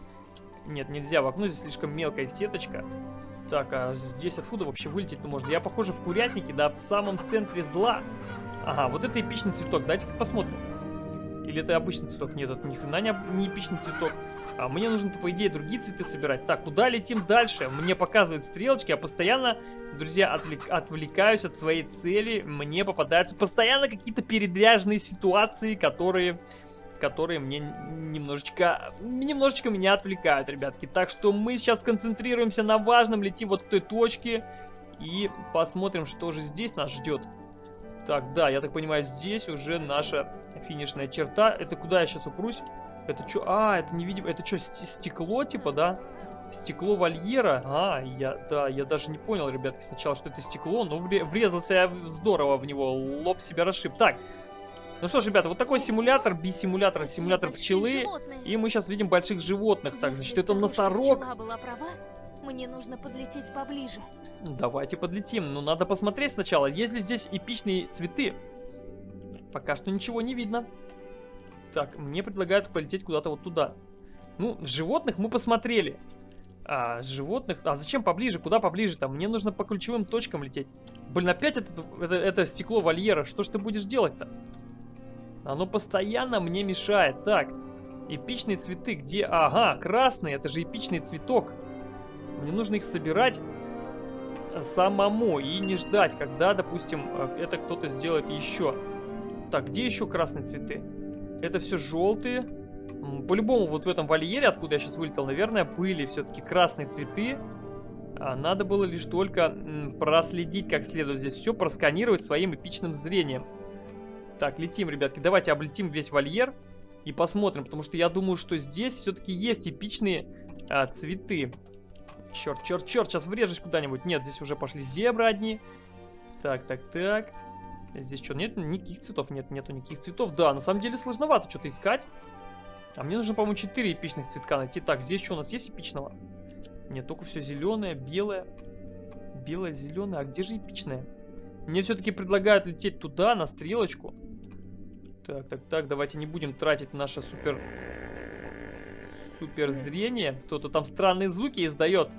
Нет, нельзя, в окно здесь слишком мелкая сеточка. Так, а здесь откуда вообще вылететь-то можно? Я, похоже, в курятнике, да, в самом центре зла. Ага, вот это эпичный цветок. Дайте-ка посмотрим. Или это обычный цветок? Нет, это ни хрена не, не эпичный цветок. А мне нужно-то, по идее, другие цветы собирать. Так, куда летим дальше? Мне показывают стрелочки, я постоянно, друзья, отвлек- отвлекаюсь от своей цели. Мне попадаются постоянно какие-то передряжные ситуации, которые которые мне немножечко, немножечко меня отвлекают, ребятки. Так что мы сейчас сконцентрируемся на важном, летим вот к той точке и посмотрим, что же здесь нас ждет. Так, да, я так понимаю, здесь уже наша финишная черта. Это куда я сейчас упрусь? Это что? А, это невидимо. Это что, стекло типа, да? Стекло вольера? А, я, да, я даже не понял, ребятки, сначала, что это стекло, но вре- врезался я здорово в него, лоб себя расшиб. Так, ну что ж, ребята, вот такой симулятор, би-симулятор, симулятор Большие пчелы. И мы сейчас видим больших животных. Так, значит, это носорог. мне нужно подлететь поближе. Давайте подлетим. Но надо посмотреть сначала, есть ли здесь эпичные цветы. Пока что ничего не видно. Так, мне предлагают полететь куда-то вот туда. Ну, животных мы посмотрели. А, животных... А зачем поближе? Куда поближе-то? Мне нужно по ключевым точкам лететь. Блин, опять это, это, это стекло вольера. Что ж ты будешь делать-то? Оно постоянно мне мешает. Так, эпичные цветы. Где? Ага, красные. Это же эпичный цветок. Мне нужно их собирать самому и не ждать, когда, допустим, э, это кто-то сделает еще. Так, где еще красные цветы? Это все желтые. По-любому вот в этом вольере, откуда я сейчас вылетел, наверное, были все-таки красные цветы. А надо было лишь только проследить как следует здесь все, просканировать своим эпичным зрением. Так, летим, ребятки, давайте облетим весь вольер и посмотрим, потому что я думаю, что здесь все-таки есть эпичные а, цветы. Черт, черт, черт, сейчас врежусь куда-нибудь. Нет, здесь уже пошли зебры одни. Так, так, так. Здесь что, нет никаких цветов? Нет, нету никаких цветов. Да, на самом деле сложновато что-то искать. А мне нужно, по-моему, 4 эпичных цветка найти. Так, здесь что у нас есть эпичного? Нет, только все зеленое, белое. Белое, зеленое. А где же эпичное? Мне все-таки предлагают лететь туда, на стрелочку. Так, так, так, давайте не будем тратить наше супер... Супер зрение. Кто-то там странные звуки издает.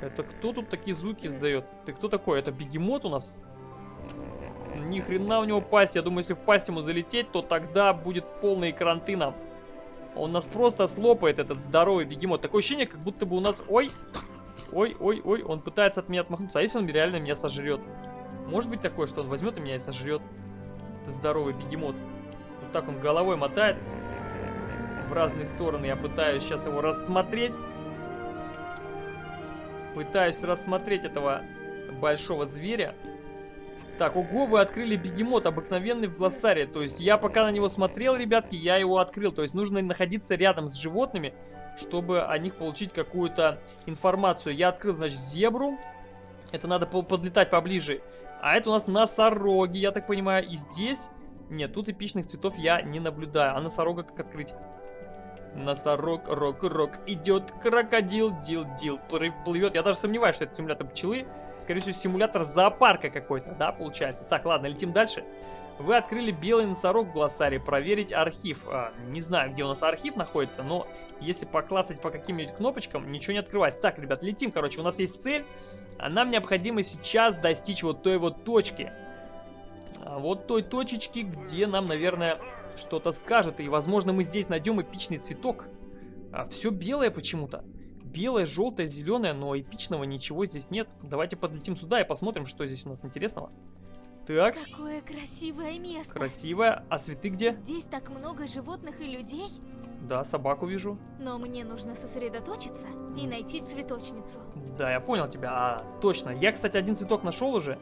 Это кто тут такие звуки издает? Ты кто такой? Это бегемот у нас? Ни хрена у него пасть. Я думаю, если в пасть ему залететь, то тогда будет полный экран тына. Он нас просто слопает, этот здоровый бегемот. Такое ощущение, как будто бы у нас... Ой! Ой, ой, ой, он пытается от меня отмахнуться. А если он реально меня сожрет? Может быть такое, что он возьмет и меня и сожрет? Это здоровый бегемот. Вот так он головой мотает в разные стороны. Я пытаюсь сейчас его рассмотреть. Пытаюсь рассмотреть этого большого зверя. Так, ого, вы открыли бегемот, обыкновенный в глоссаре. То есть я пока на него смотрел, ребятки, я его открыл. То есть нужно находиться рядом с животными, чтобы о них получить какую-то информацию. Я открыл, значит, зебру. Это надо по- подлетать поближе. А это у нас носороги, я так понимаю. И здесь... Нет, тут эпичных цветов я не наблюдаю. А носорога как открыть? Носорог, рок, рок, идет крокодил, дил, дил, плы- плывет. Я даже сомневаюсь, что это симулятор пчелы. Скорее всего, симулятор зоопарка какой-то, да, получается. Так, ладно, летим дальше. Вы открыли белый носорог в глоссаре. Проверить архив. А, не знаю, где у нас архив находится, но если поклацать по каким-нибудь кнопочкам, ничего не открывается. Так, ребят, летим, короче, у нас есть цель. А нам необходимо сейчас достичь вот той вот точки. А вот той точечки, где нам, наверное, что-то скажет. И, возможно, мы здесь найдем эпичный цветок. А все белое почему-то. Белое, желтое, зеленое, но эпичного ничего здесь нет. Давайте подлетим сюда и посмотрим, что здесь у нас интересного. Так, Какое красивое место. красиво. А цветы где? Здесь так много животных и людей, Да, собаку вижу. но мне нужно сосредоточиться и найти цветочницу. Да, я понял тебя. А, точно. Я, кстати, один цветок нашел уже.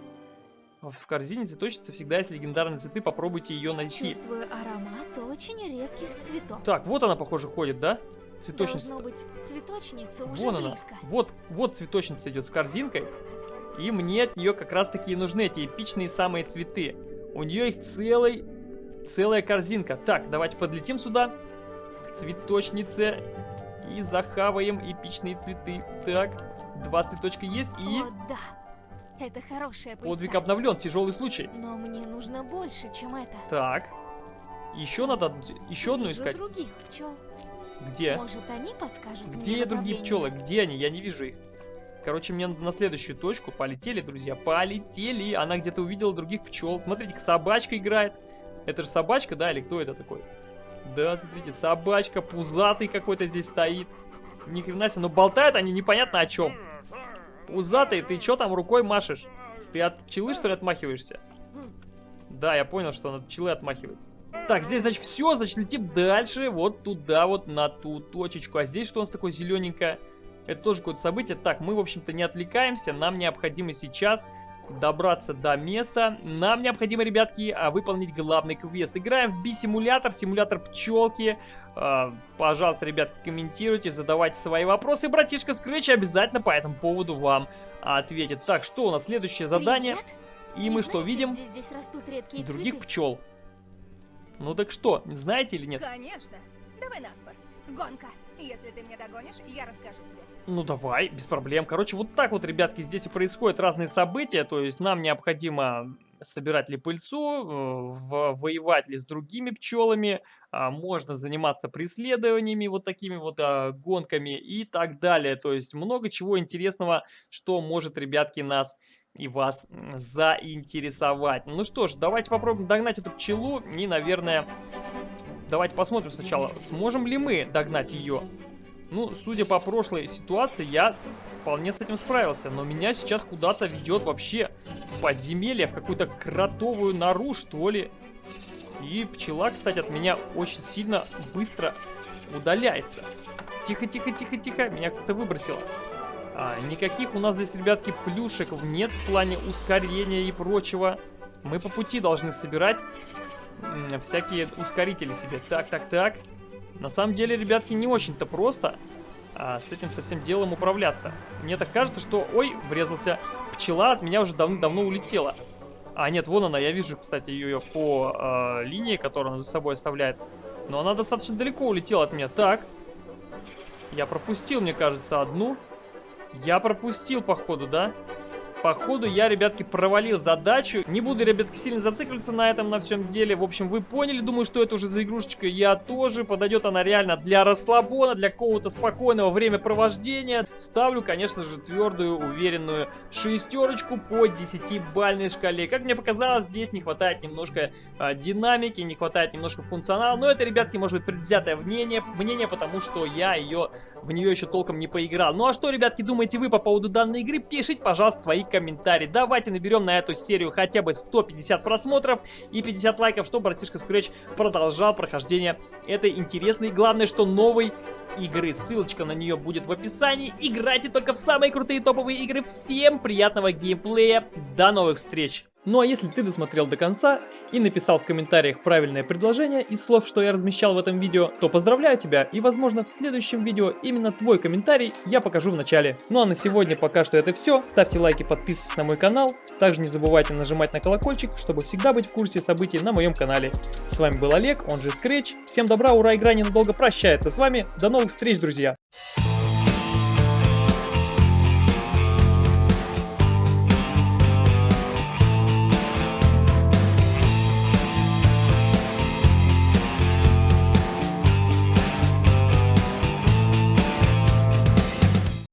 В корзине цветочницы всегда есть легендарные цветы. Попробуйте ее найти. Чувствую аромат очень редких цветов. Так, вот она, похоже, ходит, да? Цветочница. Должно быть, цветочница уже Вон она. близко. Вот, вот цветочница идет с корзинкой. И мне от нее как раз таки и нужны эти эпичные самые цветы. У нее их целый, целая корзинка. Так, давайте подлетим сюда. К цветочнице. И захаваем эпичные цветы. Так, два цветочка есть. И О, да. Это хорошая пыльца. подвиг обновлен. Тяжелый случай. Но мне нужно больше, чем это. Так. Еще надо еще одну искать. других пчел. Где? Может, они подскажут Где мне другие пчелы? Где они? Я не вижу их. Короче, мне надо на следующую точку. Полетели, друзья. Полетели. Она где-то увидела других пчел. Смотрите, собачка играет. Это же собачка, да, или кто это такой? Да, смотрите, собачка, пузатый какой-то здесь стоит. Ни хрена себе, но болтают они непонятно о чем. Пузатый, ты что там рукой машешь? Ты от пчелы, что ли, отмахиваешься? Да, я понял, что он от пчелы отмахивается. Так, здесь, значит, все, значит, летим дальше, вот туда, вот на ту точечку. А здесь что у нас такое зелененькое? Это тоже какое-то событие. Так, мы, в общем-то, не отвлекаемся. Нам необходимо сейчас добраться до места. Нам необходимо, ребятки, а, выполнить главный квест. Играем в Би-симулятор, симулятор пчелки. А, пожалуйста, ребятки, комментируйте, задавайте свои вопросы. Братишка Скретч обязательно по этому поводу вам ответит. Так, что у нас следующее задание? Привет. И Не мы что знаете, видим? где здесь растут редкие Других цветы? пчел. Ну так что, знаете или нет? Конечно. Давай на спор. Гонка. Если ты меня догонишь, я расскажу тебе. Ну давай, без проблем. Короче, вот так вот, ребятки, здесь и происходят разные события. То есть нам необходимо собирать ли пыльцу, э, воевать ли с другими пчелами, а, можно заниматься преследованиями, вот такими вот а, гонками и так далее. То есть много чего интересного, что может, ребятки, нас и вас заинтересовать. Ну что ж, давайте попробуем догнать эту пчелу и, наверное, давайте посмотрим сначала, сможем ли мы догнать ее. Ну, судя по прошлой ситуации, я вполне с этим справился. Но меня сейчас куда-то ведет вообще в подземелье, в какую-то кротовую нору, что ли. И пчела, кстати, от меня очень сильно быстро удаляется. Тихо, тихо, тихо, тихо. Меня как-то выбросило. А, никаких у нас здесь, ребятки, плюшек нет в плане ускорения и прочего. Мы по пути должны собирать всякие ускорители себе. Так, так, так. На самом деле, ребятки, не очень-то просто а, с этим со всем делом управляться. Мне так кажется, что... Ой, врезался. Пчела от меня уже давно-давно улетела. А, нет, вон она, я вижу, кстати, ее по а, линии, которую она за собой оставляет. Но она достаточно далеко улетела от меня. Так. Я пропустил, мне кажется, одну. Я пропустил, походу, да? Походу, я, ребятки, провалил задачу. Не буду, ребятки, сильно зацикливаться на этом, на всем деле. В общем, вы поняли, думаю, что это уже за игрушечка. Я тоже. Подойдет она реально для расслабона, для какого-то спокойного времяпровождения. Ставлю, конечно же, твердую, уверенную шестерочку по 10-бальной шкале. Как мне показалось, здесь не хватает немножко а, динамики, не хватает немножко функционала. Но это, ребятки, может быть предвзятое мнение, мнение, потому что я ее в нее еще толком не поиграл. Ну а что, ребятки, думаете вы по поводу данной игры? Пишите, пожалуйста, свои комментарии. Давайте наберем на эту серию хотя бы 150 просмотров и 50 лайков, чтобы братишка Scratch продолжал прохождение этой интересной, главное, что новой игры. Ссылочка на нее будет в описании. Играйте только в самые крутые топовые игры. Всем приятного геймплея. До новых встреч! Ну а если ты досмотрел до конца и написал в комментариях правильное предложение из слов, что я размещал в этом видео, то поздравляю тебя и возможно в следующем видео именно твой комментарий я покажу в начале. Ну а на сегодня пока что это все. Ставьте лайки, подписывайтесь на мой канал. Также не забывайте нажимать на колокольчик, чтобы всегда быть в курсе событий на моем канале. С вами был Олег, он же Scratch. Всем добра, ура, игра ненадолго прощается с вами. До новых встреч, друзья!